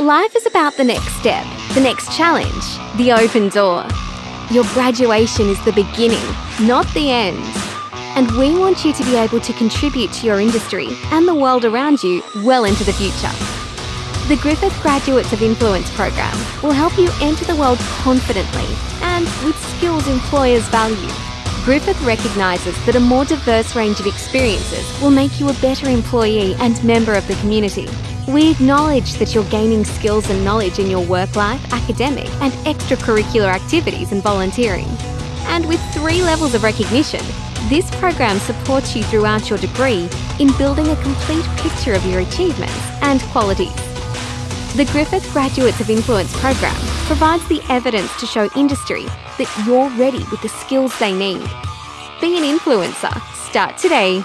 Life is about the next step, the next challenge, the open door. Your graduation is the beginning, not the end. And we want you to be able to contribute to your industry and the world around you well into the future. The Griffith Graduates of Influence program will help you enter the world confidently and with skills employers value. Griffith recognises that a more diverse range of experiences will make you a better employee and member of the community. We acknowledge that you're gaining skills and knowledge in your work life, academic, and extracurricular activities and volunteering. And with three levels of recognition, this program supports you throughout your degree in building a complete picture of your achievements and qualities. The Griffith Graduates of Influence program provides the evidence to show industry that you're ready with the skills they need. Be an influencer. Start today.